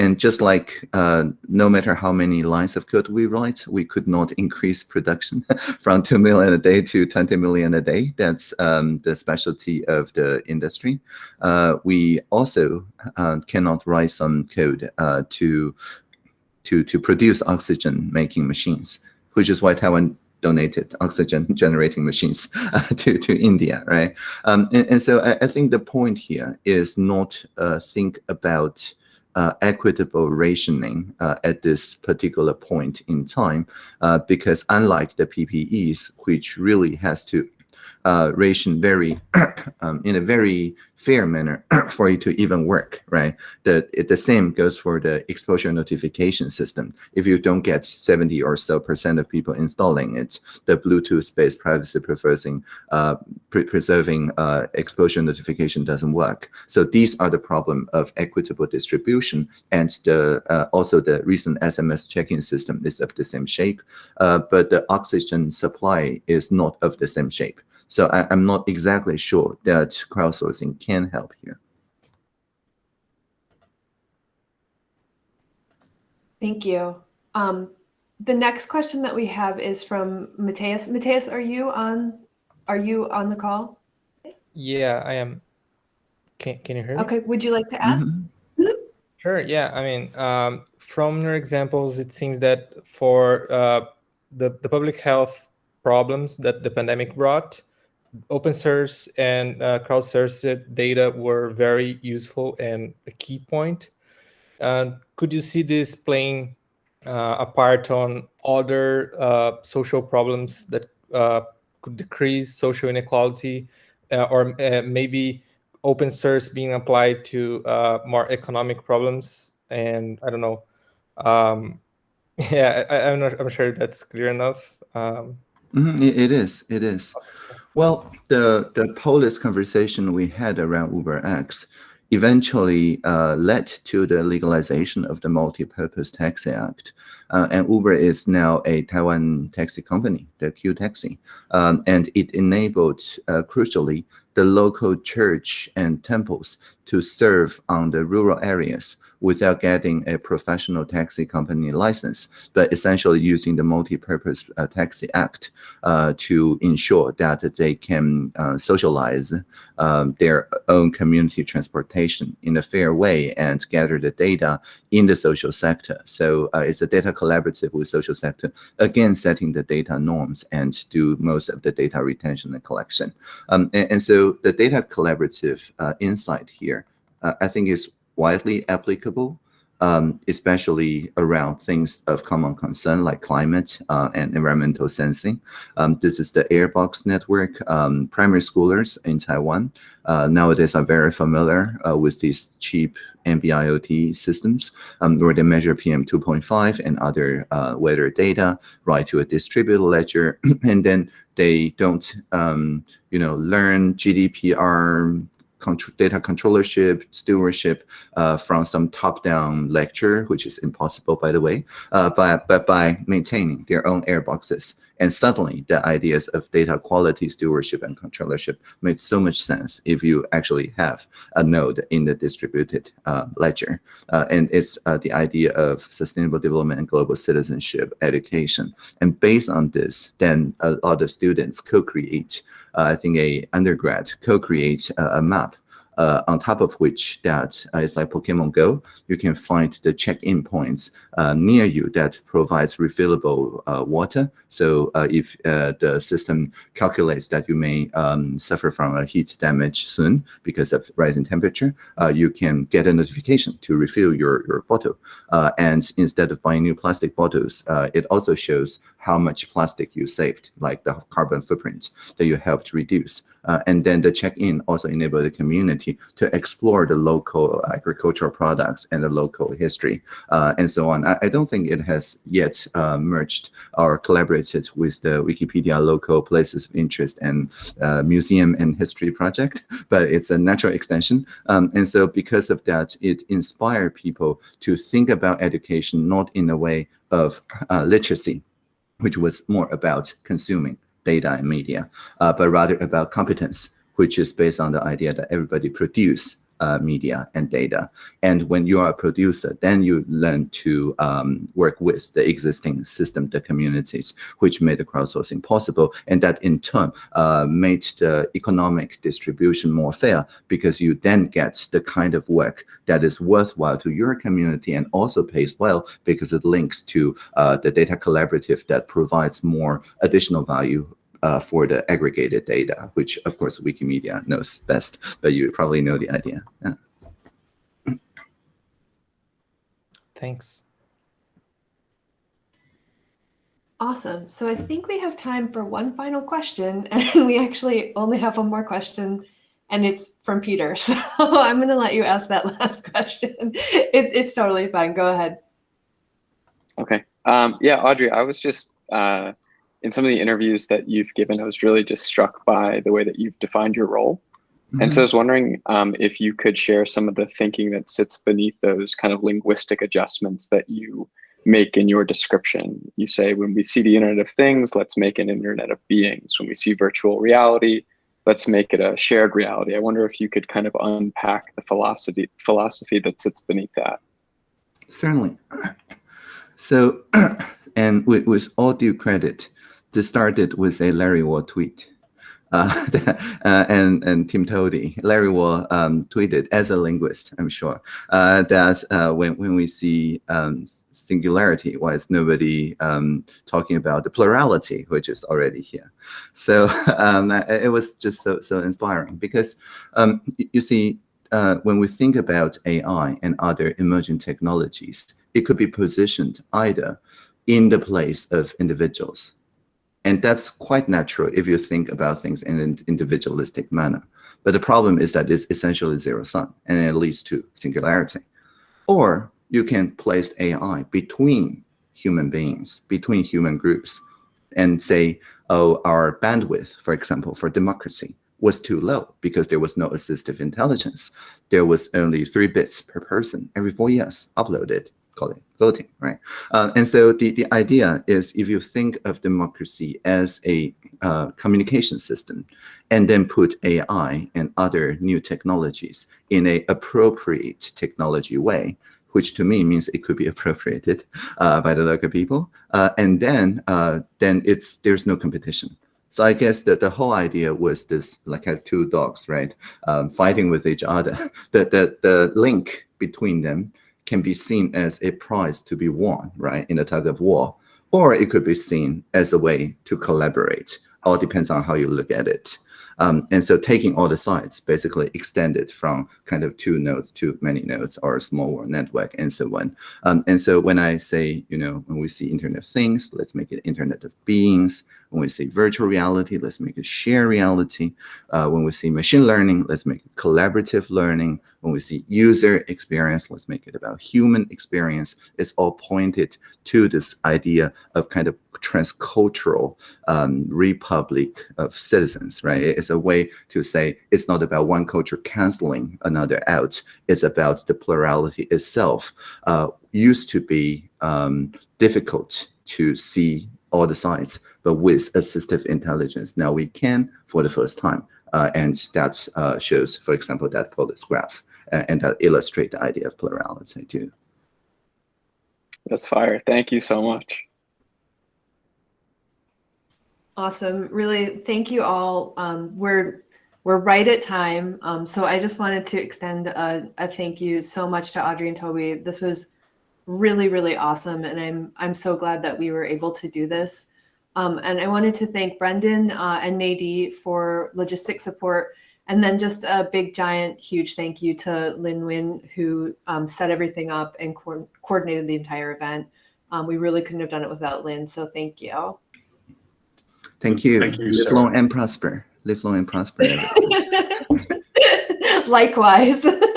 and just like uh, no matter how many lines of code we write, we could not increase production <laughs> from 2 million a day to 20 million a day. That's um, the specialty of the industry. Uh, we also uh, cannot write some code uh, to, to, to produce oxygen making machines, which is why Taiwan donated oxygen <laughs> generating machines uh, to, to India, right? Um, and, and so I, I think the point here is not uh, think about uh, equitable rationing uh, at this particular point in time, uh, because unlike the PPEs, which really has to uh, ration very <clears throat> um, in a very fair manner <clears throat> for it to even work, right? The, it, the same goes for the exposure notification system. If you don't get 70 or so percent of people installing it, the Bluetooth-based privacy preserving, uh, pre preserving uh, exposure notification doesn't work. So these are the problem of equitable distribution and the uh, also the recent SMS check-in system is of the same shape, uh, but the oxygen supply is not of the same shape. So I, am not exactly sure that crowdsourcing can help here. Thank you. Um, the next question that we have is from Mateus. Mateus, are you on? Are you on the call? Yeah, I am. Can Can you hear me? Okay. Would you like to ask? Mhm. Sure. Yeah. I mean, um, from your examples, it seems that for uh, the the public health problems that the pandemic brought, open source and uh, crowdsourced data were very useful and a key point. Uh, could you see this playing uh, a part on other uh, social problems that uh, could decrease social inequality uh, or maybe open source being applied to more economic problems? And I don't know. Um, <laughs> yeah, I, am not I'm sure that's clear enough. Um, Mm -hmm. it is. It is. Well, the, the polis conversation we had around UberX eventually uh, led to the legalization of the Multi-Purpose Taxi Act. Uh, and Uber is now a Taiwan taxi company, the Q Taxi. Um, and it enabled, uh, crucially, the local church and temples to serve on the rural areas without getting a professional taxi company license, but essentially using the Multi-Purpose uh, Taxi Act uh, to ensure that they can uh, socialize um, their own community transportation in a fair way and gather the data in the social sector. So uh, it's a data collaborative with social sector, again, setting the data norms and do most of the data retention and collection. Um, and, and, so the data collaborative uh, insight here, uh, I think is widely applicable, um, especially around things of common concern like climate uh, and environmental sensing. Um, this is the Airbox network. Um, primary schoolers in Taiwan uh, nowadays are very familiar uh, with these cheap NB-IoT systems um, where they measure PM 2.5 and other uh, weather data, write to a distributed ledger, <clears throat> and then they don't, um, you know, learn GDPR data controllership, stewardship uh, from some top-down lecture, which is impossible, by the way, uh, but, but by maintaining their own airboxes. And suddenly, the ideas of data quality stewardship and controllership make so much sense if you actually have a node in the distributed uh, ledger. Uh, and it's uh, the idea of sustainable development and global citizenship education. And based on this, then a lot of students co-create, uh, I think a undergrad co-create a map uh, on top of which that uh, is like Pokemon Go, you can find the check-in points uh, near you that provides refillable uh, water. So uh, if uh, the system calculates that you may um, suffer from a heat damage soon because of rising temperature, you can get a notification to refill your, your bottle. and instead of buying new plastic bottles, it also shows how much plastic you saved, like the carbon footprint that you helped reduce. Uh, and then the check-in also enable the community to explore the local agricultural products and the local history uh, and so on. I, I, don't think it has yet uh, merged or collaborated with the Wikipedia local places of interest and uh, museum and history project, but it's a natural extension. Um, and so because of that, it inspired people to think about education not in a way of uh, literacy, which was more about consuming data and media, uh, but rather about competence, which is based on the idea that everybody produce uh, media and data. And when you are a producer, then you learn to um, work with the existing system, the communities, which made the crowdsourcing possible. And that in turn uh, made the economic distribution more fair because you then get the kind of work that is worthwhile to your community and also pays well because it links to uh, the data collaborative that provides more additional value uh, for the aggregated data, which of course Wikimedia knows best, but you probably know the idea. Yeah. Thanks. Awesome. So I think we have time for one final question, <laughs> and we actually only have one more question, and it's from Peter. <laughs> So I'm going to let you ask that <laughs> last question. It, it's totally fine. Go ahead. Okay. Um, yeah, Audrey, I was just uh, in some of the interviews that you've given, I was really just struck by the way that you've defined your role. And so I was wondering um, if you could share some of the thinking that sits beneath those kind of linguistic adjustments that you make in your description. You say, when we see the Internet of Things, let's make an Internet of Beings. When we see virtual reality, let's make it a shared reality. I wonder if you could kind of unpack the philosophy philosophy that sits beneath that. Certainly. <clears throat> So, <clears throat> and with, with all due credit, this started with a Larry Wall tweet. Uh, <laughs> uh, and and Tim Toady, Larry Wall um, tweeted as a linguist, I'm sure, uh, that uh, when when we see um, singularity, why is nobody um, talking about the plurality, which is already here? So <laughs> um, it was just so so inspiring because um, you see, uh, when we think about AI and other emerging technologies, it could be positioned either in the place of individuals and that's quite natural if you think about things in an individualistic manner. But the problem is that it's essentially zero sum and it leads to singularity. Or you can place AI between human beings, between human groups, and say, oh, our bandwidth, for example, for democracy was too low because there was no assistive intelligence. There was only three bits per person every four years uploaded call it voting, right? Uh, and so the, the idea is if you think of democracy as a uh, communication system and then put AI and other new technologies in a appropriate technology way, which to me means it could be <laughs> appropriated uh, by the local people, uh, and then uh, then it's there's no competition. So I guess that the whole idea was this, like had two dogs, right, um, fighting with each other. <laughs> the, the, the link between them can be seen as a prize to be won, right, in a tug of war, or it could be seen as a way to collaborate. All depends on how you look at it. Um, and so taking all the sides basically extended from kind of two nodes to many nodes or a small network and so on. Um, and so when I say, you know, when we see Internet of Things, let's make it Internet of Beings. When we say virtual reality, let's make it shared reality. Uh, when we see machine learning, let's make it collaborative learning. When we see user experience, let's make it about human experience. It's all pointed to this idea of kind of transcultural um, republic of citizens, right? It's a way to say it's not about one culture canceling another out. It's about the plurality itself. Uh, used to be um, difficult to see all the sides, but with assistive intelligence, now we can for the first time. Uh, and that uh, shows, for example, that Polis graph, uh, and that illustrate the idea of plurality too. That's fire. Thank you so much. Awesome. Really, thank you all. Um, we're we're right at time. Um, so I just wanted to extend a, a thank you so much to Audrey and Toby. This was really, really awesome. And I'm, I'm so glad that we were able to do this. Um, and I wanted to thank Brendan uh, and Nadie for logistic support. And then just a big, giant, huge thank you to Lin Win, who um, set everything up and co coordinated the entire event. Um, we really couldn't have done it without Lin, so thank you. Thank you. Thank you, Live long and prosper. Live long and prosper. <laughs> <laughs> Likewise. <laughs>